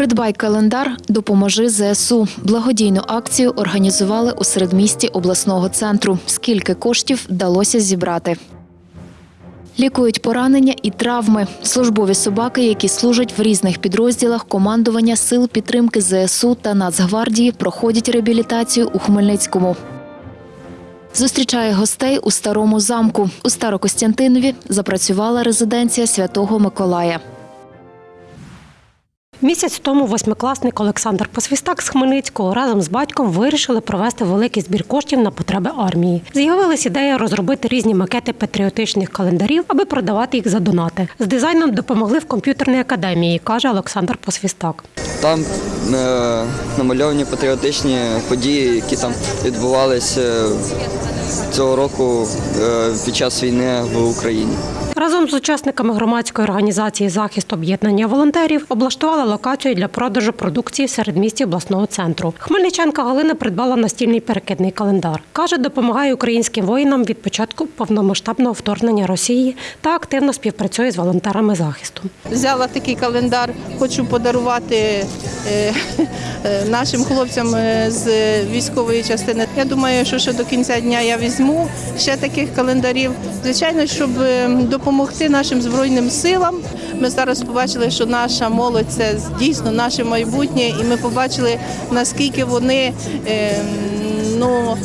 Придбай календар, допоможи ЗСУ. Благодійну акцію організували у середмісті обласного центру. Скільки коштів вдалося зібрати? Лікують поранення і травми. Службові собаки, які служать в різних підрозділах командування сил підтримки ЗСУ та Нацгвардії, проходять реабілітацію у Хмельницькому. Зустрічає гостей у старому замку. У Старокостянтинові запрацювала резиденція Святого Миколая. Місяць тому восьмикласник Олександр Посвістак з Хмельницького разом з батьком вирішили провести великий збір коштів на потреби армії. З'явилась ідея розробити різні макети патріотичних календарів, аби продавати їх за донати. З дизайном допомогли в комп'ютерній академії, каже Олександр Посвістак. Там е, намальовані патріотичні події, які там відбувалися цього року е, під час війни в Україні. Разом з учасниками громадської організації Захист об'єднання волонтерів облаштували локацію для продажу продукції в середмісті обласного центру. Хмельничанка Галина придбала настільний перекидний календар. Каже, допомагає українським воїнам від початку повномасштабного вторгнення Росії та активно співпрацює з волонтерами захисту. Взяла такий календар, хочу подарувати нашим хлопцям е, з військової частини. Я думаю, що ще до кінця дня я візьму ще таких календарів. Звичайно, щоб е, допомогти нашим збройним силам. Ми зараз побачили, що наша молодь це дійсно наше майбутнє, і ми побачили наскільки вони е, ну.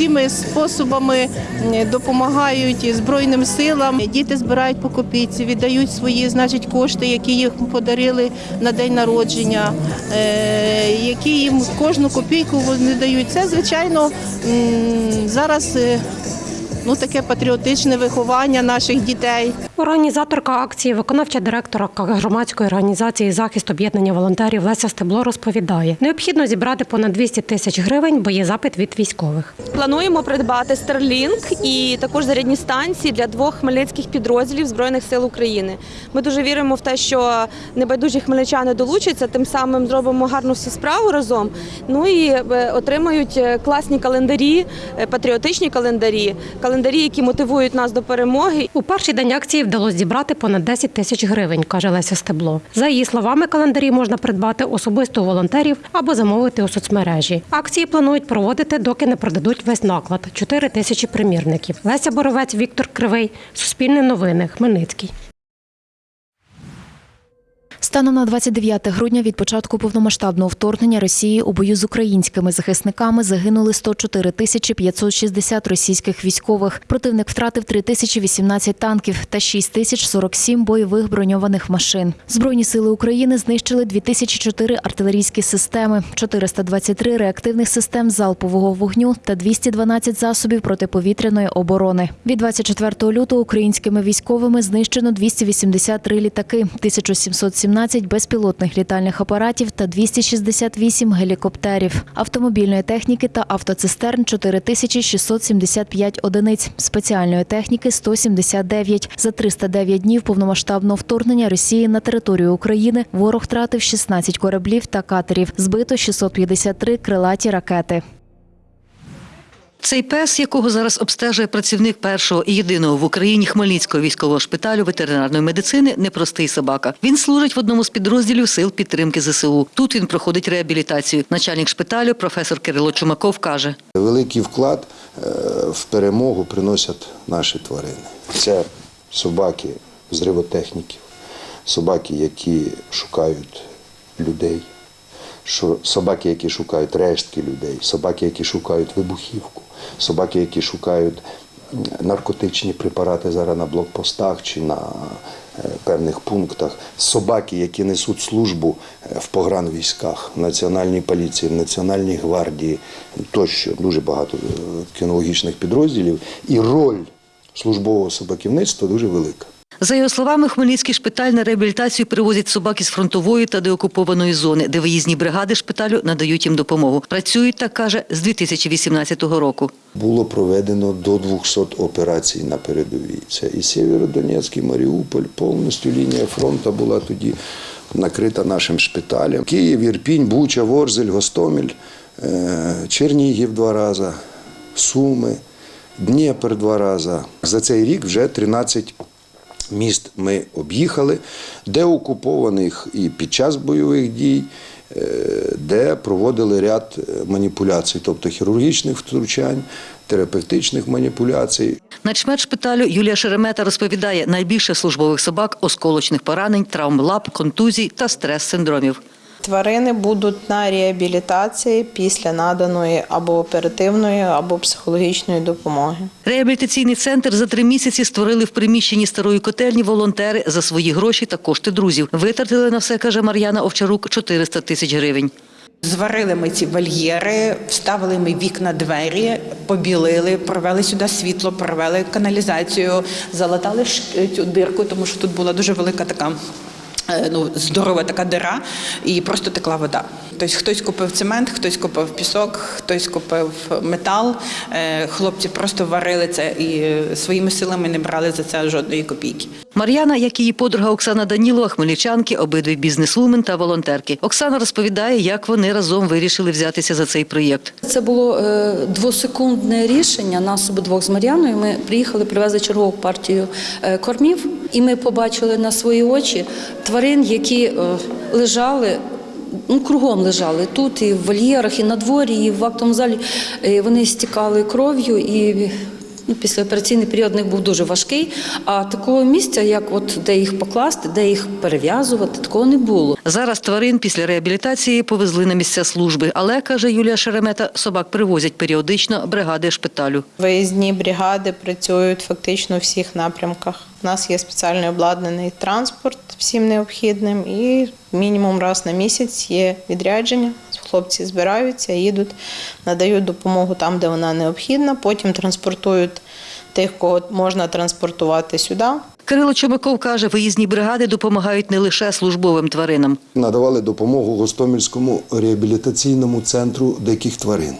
Е, всіми способами е, допомагають збройним силам. Діти збирають по копійці, віддають свої, значить, кошти, які їм подарили на день народження, е, які їм кожну копійку вони дають. Це звичайно зараз. Ну, таке патріотичне виховання наших дітей. Організаторка акції, виконавча директорка громадської організації Захист об'єднання волонтерів Леся Стебло розповідає: необхідно зібрати понад 200 тисяч гривень, бо є запит від військових. Плануємо придбати Starlink і також зарядні станції для двох хмельницьких підрозділів Збройних сил України. Ми дуже віримо в те, що небайдужі хмельничани долучаться, тим самим зробимо гарну всі справу разом. Ну і е, отримають е, класні календарі, е, патріотичні календарі, календарі, які мотивують нас до перемоги. У перший день акції вдалося зібрати понад 10 тисяч гривень, каже Леся Стебло. За її словами, календарі можна придбати особисто у волонтерів або замовити у соцмережі. Акції планують проводити, доки не продадуть весь наклад 4 тисячі примірників. Леся Боровець, Віктор Кривий, Суспільне новини, Хмельницький. Станом на 29 грудня від початку повномасштабного вторгнення Росії у бою з українськими захисниками загинули 104 тисячі 560 російських військових. Противник втратив 3 тисячі 18 танків та 6 тисяч 47 бойових броньованих машин. Збройні сили України знищили 2004 артилерійські системи, 423 реактивних систем залпового вогню та 212 засобів протиповітряної оборони. Від 24 лютого українськими військовими знищено 283 літаки, 1717 безпілотних літальних апаратів та 268 гелікоптерів, автомобільної техніки та автоцистерн 4675 одиниць, спеціальної техніки 179. За 309 днів повномасштабного вторгнення Росії на територію України ворог втратив 16 кораблів та катерів, збито 653 крилаті ракети. Цей пес, якого зараз обстежує працівник першого і єдиного в Україні Хмельницького військового шпиталю ветеринарної медицини, непростий собака. Він служить в одному з підрозділів сил підтримки ЗСУ. Тут він проходить реабілітацію. Начальник шпиталю, професор Кирило Чумаков, каже: Великий вклад е, в перемогу приносять наші тварини. Це собаки зривотехніків, собаки, які шукають людей, собаки, які шукають рештки людей, собаки, які шукають вибухівку, собаки, які шукають наркотичні препарати зараз на блокпостах чи на е, певних пунктах, собаки, які несуть службу е, в погранвійськах, в Національній поліції, в Національній гвардії, тощо. Дуже багато е, кінологічних підрозділів, і роль службового собаківництва дуже велика. За його словами, Хмельницький шпиталь на реабілітацію привозять собак із фронтової та деокупованої зони, де виїзні бригади шпиталю надають їм допомогу. Працюють, так каже, з 2018 року. Було проведено до 200 операцій на передовій. Це і Сєвєродонецьк, і Маріуполь, повністю лінія фронту була тоді накрита нашим шпиталем. Київ, Ірпінь, Буча, Ворзель, Гостомель, е, Чернігів два рази, Суми, Дніпр два рази. За цей рік вже 13 міст ми об'їхали, де окупованих і під час бойових дій, е, де проводили ряд е, маніпуляцій, тобто хірургічних втручань, терапевтичних маніпуляцій. Начмет шпиталю Юлія Шеремета розповідає, найбільше службових собак осколочних поранень, травм лап, контузій та стрес-синдромів. Тварини будуть на реабілітації після наданої або оперативної, або психологічної допомоги. Реабілітаційний центр за три місяці створили в приміщенні старої котельні волонтери за свої гроші та кошти друзів. Витратили на все, каже Мар'яна Овчарук, 400 тисяч гривень. Зварили ми ці вольєри, вставили ми вікна, двері, побілили, провели сюди світло, провели каналізацію, залатали цю дирку, тому що тут була дуже велика така. Е, Ну, здорова така дира, і просто текла вода. Тобто хтось купив цемент, хтось купив пісок, хтось купив метал. Е, Хлопці просто варили це і е, своїми силами не брали за це жодної копійки. Мар'яна, як її подруга Оксана Данілова, хмельничанки, обидві бізнесвумен та волонтерки. Оксана розповідає, як вони разом вирішили взятися за цей проєкт. Це було двосекундне рішення нас обидвох з Мар'яною. Ми приїхали, привезли чергову партію кормів, і ми побачили на свої очі тварин, які е, лежали. Ну, кругом лежали тут, і в вольєрах, і на дворі, і в актовому залі. Е, Вони стікали кров'ю, і післяопераційний період у них був дуже важкий. А такого місця, як от де їх покласти, де їх перев'язувати, такого не було. Зараз тварин після реабілітації повезли на місця служби, але каже Юлія Шеремета, собак привозять періодично бригади шпиталю. Виїзні бригади працюють фактично у всіх напрямках. У нас є спеціальний обладнаний транспорт всім необхідним, і мінімум раз на місяць є відрядження. Хлопці збираються, їдуть, надають допомогу там, де вона необхідна. Потім транспортують тих, кого можна транспортувати сюди. Кирило Чомаков каже, виїзні бригади допомагають не лише службовим тваринам. Надавали допомогу Гостомельському реабілітаційному центру диких тварин.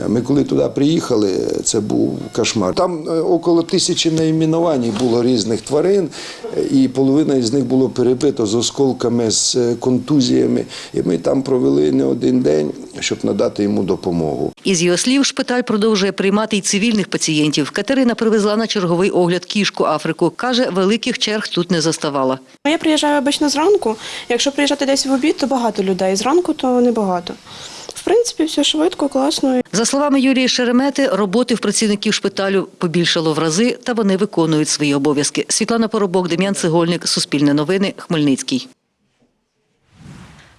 Е, Ми коли туди приїхали, це був кошмар. Там е, около тисячі найменувань було різних тварин, е, і половина із них було перебито з осколками, з контузіями. І ми там провели не один день, щоб надати йому допомогу. Із його слів, шпиталь продовжує приймати й цивільних пацієнтів. Катерина привезла на черговий огляд кішку Африку. Каже, великих черг тут не заставала. Я приїжджаю обично зранку. Якщо приїжджати десь в обід, то багато людей. Зранку то небагато. В принципі, все швидко, класно. За словами Юлії Шеремети, роботи в працівників шпиталю побільшало в рази, та вони виконують свої обов'язки. Світлана Поробок, Дем'ян Цегольник, Суспільне новини, Хмельницький.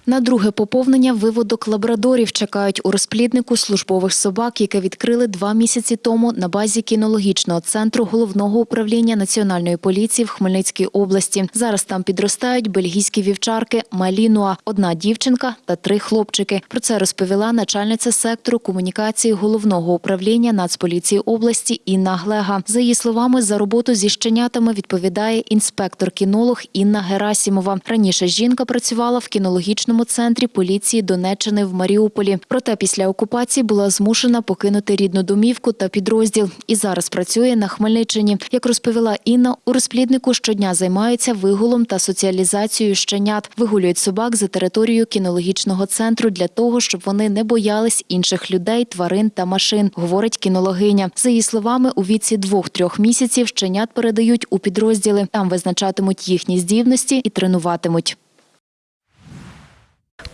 На друге поповнення виводок лабрадорів чекають у розпліднику службових собак, яке відкрили два місяці тому на базі кінологічного центру головного управління національної поліції в Хмельницькій області. Зараз там підростають бельгійські вівчарки Малінуа, одна дівчинка та три хлопчики. Про це розповіла начальниця сектору комунікації головного управління Нацполіції області Інна Глега. За її словами, за роботу зі щенятами відповідає інспектор-кінолог Інна Герасімова. Раніше жінка працювала в кінологічному центрі поліції Донеччини в Маріуполі. Проте після окупації була змушена покинути рідну домівку та підрозділ і зараз працює на Хмельниччині. Як розповіла Інна, у розпліднику щодня займаються вигулом та соціалізацією щенят, вигулюють собак за територією кінологічного центру для того, щоб вони не боялись інших людей, тварин та машин, говорить кінологиня. За її словами, у віці двох-трьох місяців щенят передають у підрозділи. Там визначатимуть їхні здібності і тренуватимуть.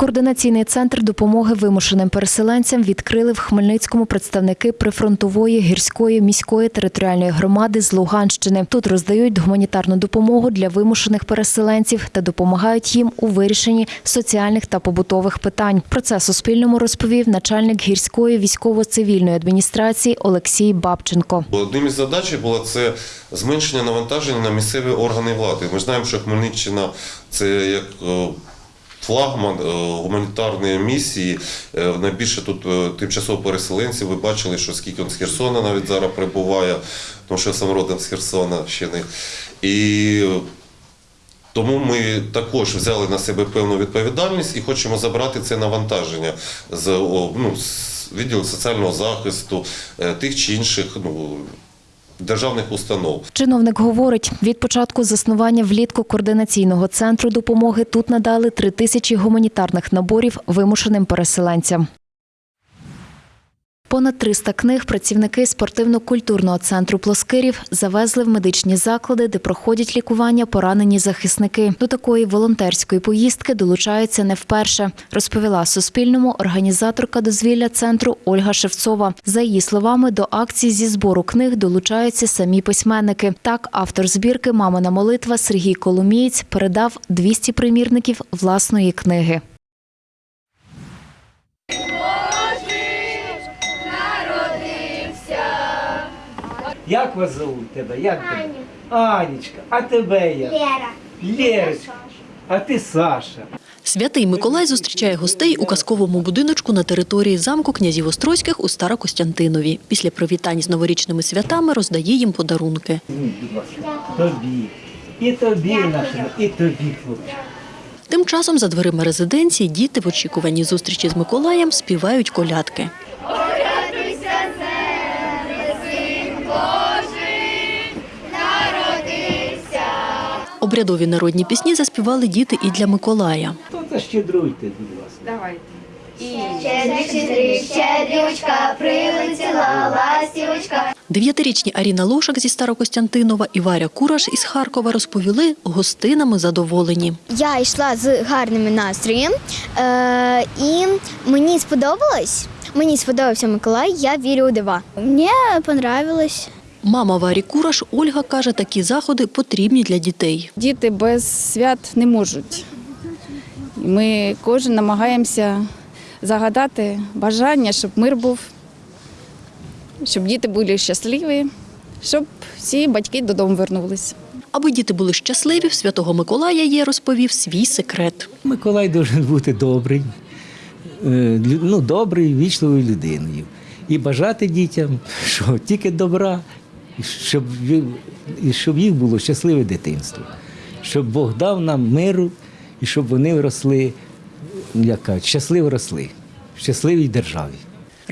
Координаційний центр допомоги вимушеним переселенцям відкрили в Хмельницькому представники прифронтової гірської міської територіальної громади з Луганщини. Тут роздають гуманітарну допомогу для вимушених переселенців та допомагають їм у вирішенні соціальних та побутових питань. Про це Суспільному розповів начальник гірської військово-цивільної адміністрації Олексій Бабченко. Одним із задач було це зменшення навантаження на місцеві органи влади. Ми знаємо, що Хмельниччина це як флагман е, гуманітарної місії. Е, Найбільше тут е, тимчасово переселенців. Ви бачили, що скільки з Херсона навіть зараз прибуває, тому що я сам родом з Херсона ще не. І тому ми також взяли на себе певну відповідальність і хочемо забрати це навантаження з ну, з відділу соціального захисту тих чи інших ну, державних установ. Чиновник говорить, від початку заснування влітку координаційного центру допомоги тут надали три тисячі гуманітарних наборів вимушеним переселенцям. Понад 300 книг працівники спортивно-культурного центру Плоскирів завезли в медичні заклади, де проходять лікування поранені захисники. До такої волонтерської поїздки долучаються не вперше, розповіла Суспільному організаторка дозвілля центру Ольга Шевцова. За її словами, до акції зі збору книг долучаються самі письменники. Так, автор збірки Мамина молитва Сергій Коломієць передав 200 примірників власної книги. Як вас зовуть тебе? Як тебе? Анічка. А тебе як? Лера. Лерочка. А ти Саша. Святий Миколай зустрічає гостей у казковому будиночку на території замку князів Острозьких у Старокостянтинові. Після привітань з новорічними святами роздає їм подарунки. Тобі. І тобі, нашому, і тобі, хлопчик. Тим часом за дверима резиденції діти в очікуванні зустрічі з Миколаєм співають колядки. Обрядові народні пісні заспівали діти і для Миколая. То защедруйте, будь ласка. Щедрючка прилетіла ластівочка. Дев'ятирічні Аріна Лошак зі Старокостянтинова і Варя Кураш із Харкова розповіли, гостинами задоволені. Я йшла з гарним настроєм, е, і мені сподобалось. Мені сподобався Миколай, я вірю у дива. Мені понравилось. Мама Варі Кураш Ольга каже, такі заходи потрібні для дітей. Діти без свят не можуть. Ми кожен намагаємося загадати бажання, щоб мир був, щоб діти були щасливі, щоб всі батьки додому вернулись. Аби діти були щасливі, в святого Миколая є, розповів свій секрет. Миколай должен бути добрий, е, ну, добрий, вічливою людиною. І бажати дітям, що тільки добра, і щоб, і щоб їх було щасливе дитинство, щоб Бог дав нам миру і щоб вони росли, як кажуть, щасливо росли в щасливій державі.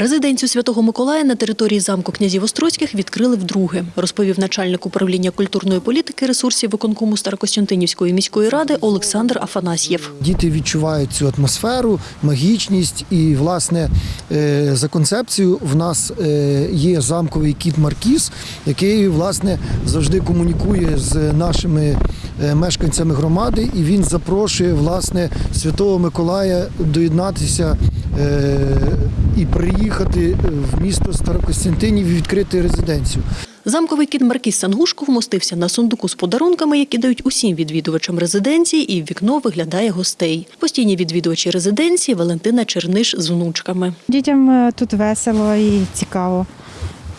Резиденцію святого Миколая на території замку князів Острозьких відкрили вдруге, розповів начальник управління культурної політики ресурсів виконкому Старокостянтинівської міської ради Олександр Афанасьєв. Діти відчувають цю атмосферу, магічність і, власне, е, за концепцією в нас е, є замковий кіт Маркіз, який власне завжди комунікує з нашими е, мешканцями громади, і він запрошує власне Святого Миколая доєднатися і приїхати в місто Старокостянтинів і відкрити резиденцію. Замковий кіт Маркіз Сангушко вмостився на сундуку з подарунками, які дають усім відвідувачам резиденції, і в вікно виглядає гостей. Постійні відвідувачі резиденції Валентина Черниш з внучками. Дітям е, тут весело і цікаво.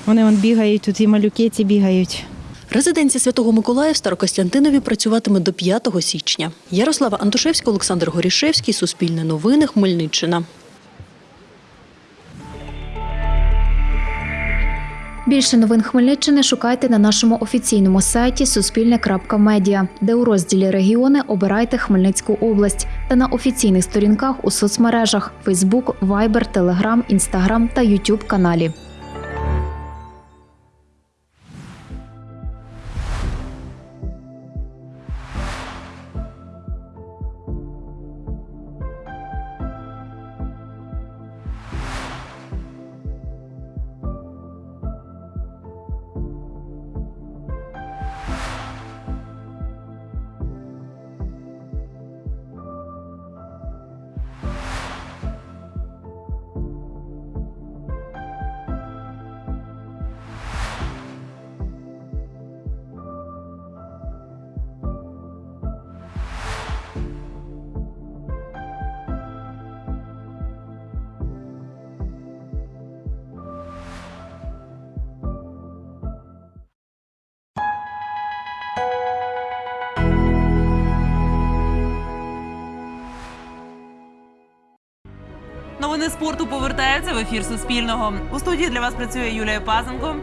Вони вон бігають, тут і малюки ці бігають. Резиденція Святого Миколая в Старокостянтинові працюватиме до 5 січня. Ярослава Антошевська, Олександр Горішевський, Суспільне новини, Хмельниччина. Більше новин Хмельниччини шукайте на нашому офіційному сайті Суспільне.Медіа, де у розділі Регіони обирайте Хмельницьку область та на офіційних сторінках у соцмережах Facebook, Viber, Telegram, Instagram та YouTube каналі. Новини спорту повертаються в ефір Суспільного. У студії для вас працює Юлія Пазенко.